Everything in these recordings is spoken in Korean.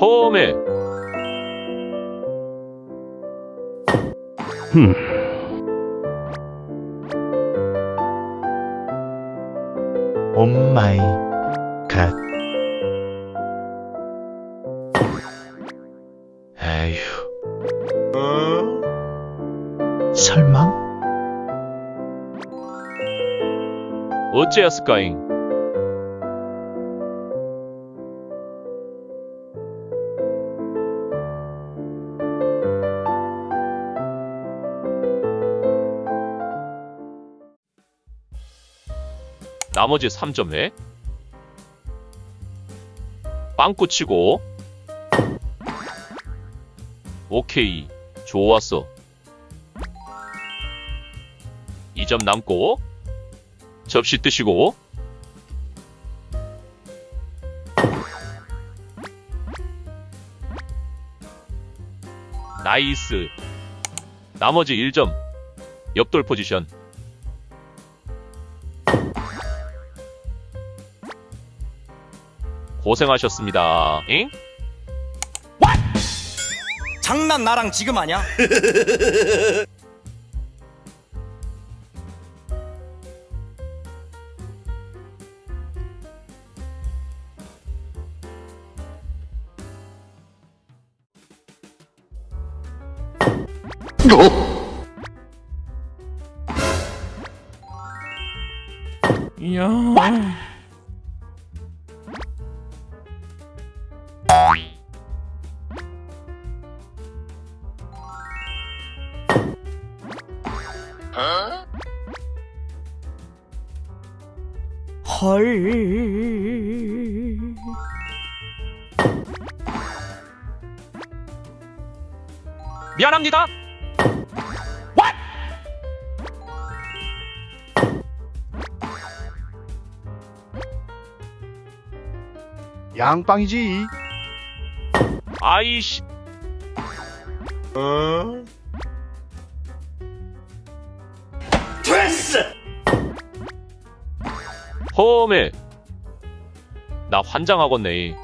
홈에 흠. 오 마이 갓. 에휴. 설마? 어째였을까잉? 나머지 3점 회 빵꾸 치고 오케이 좋았어. 2점 남고 접시 뜨시고 나이스. 나머지 1점 옆돌 포지션 고생하셨습니다 잉? 장난 나랑 지금 하냐? 이야. 헐. 미안합니다 양빵이지. 아이씨 홈에 나 환장하겠네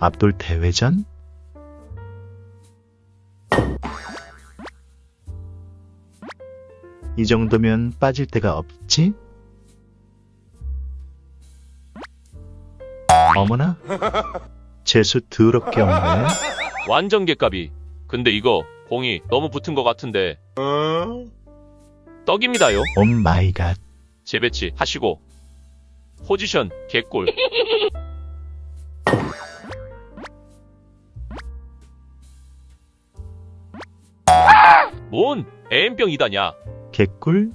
앞돌 대회전? 이 정도면 빠질 데가 없지? 어머나? 재수 더럽게 없네. 완전 개값이 근데 이거 공이 너무 붙은 것 같은데 떡입니다요 oh my god. 재배치 하시고 포지션 개꿀 뭔 M병이다냐 개꿀?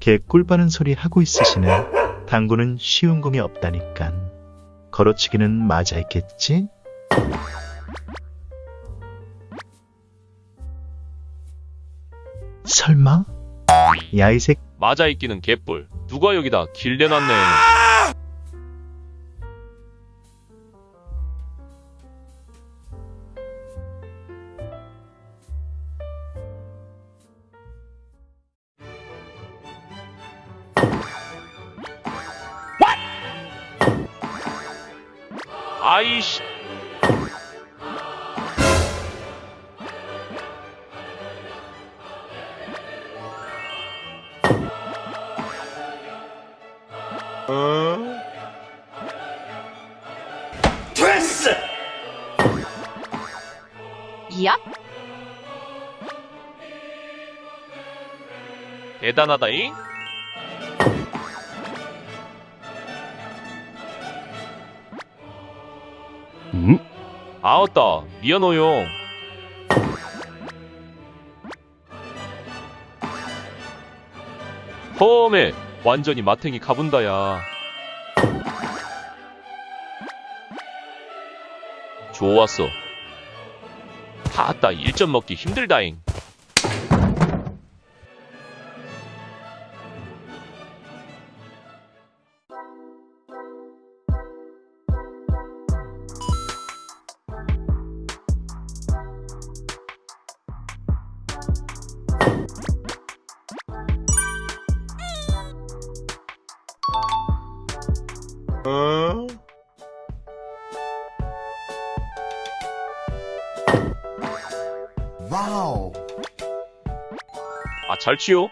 개꿀 바는 소리 하고 있으시네. 당구는 쉬운 공이 없다니깐. 걸어치기는 맞아 있겠지? 설마? 야, 이 새, 맞아 있기는 개뿔 누가 여기다 길 내놨네 아이씨. 야? 대단하다잉 음? 아웃다. 미안해요. 험해. 완전히 마탱이 가분다야. 좋았어. 다따 1점 먹기 힘들다잉 아, 잘 치요?